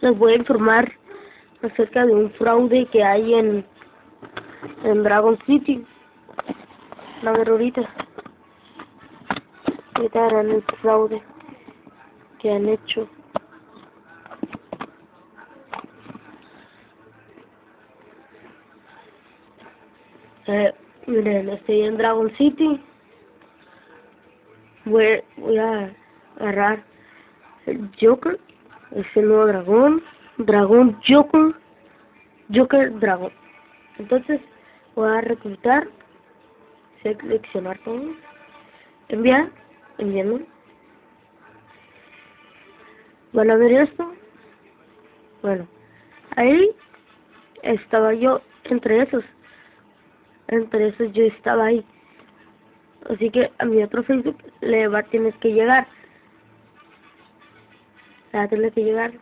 les voy a informar acerca de un fraude que hay en, en Dragon City. A ver ahorita. Ahorita harán el fraude que han hecho. Eh, miren, estoy en Dragon City. Voy, voy a agarrar el Joker, ese nuevo dragón, dragón Joker, Joker dragón. Entonces voy a reclutar, seleccionar todo, enviar, enviando. Van a ver esto. Bueno, ahí estaba yo entre esos. Entre esos yo estaba ahí. Así que a mi otro Facebook le va a tener que llegar. Le va a tener que llegar.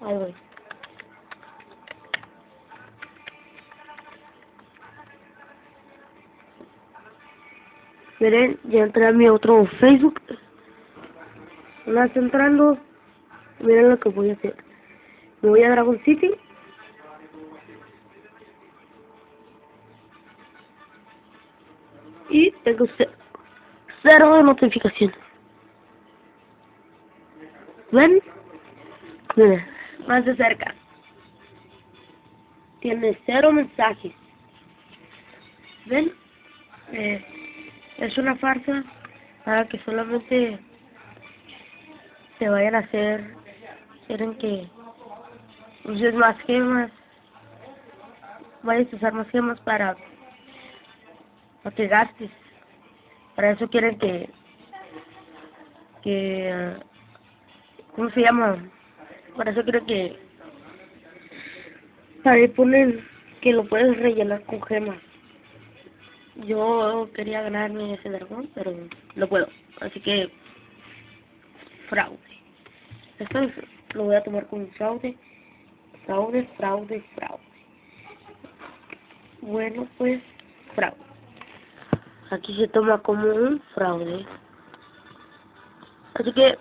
Ahí voy. Miren, ya entré a mi otro Facebook. Una vez entrando, miren lo que voy a hacer. Me voy a Dragon City. Y tengo cero, de notificaciones. ¿Ven? Miren, más de cerca. Tiene cero mensajes. ¿Ven? Eh, es una farsa para que solamente te vayan a hacer, quieren que uses más gemas, vayas a usar más gemas para, para que gastes. Para eso quieren que, que, ¿cómo se llama? Para eso quieren que, para ahí ponen que lo puedes rellenar con gemas. Yo quería ganarme ese dragón, pero no puedo. Así que, fraude. Esto es- lo voy a tomar como fraude. Fraude, fraude, fraude. Bueno, pues, fraude. Aquí se toma como un fraude. Así que,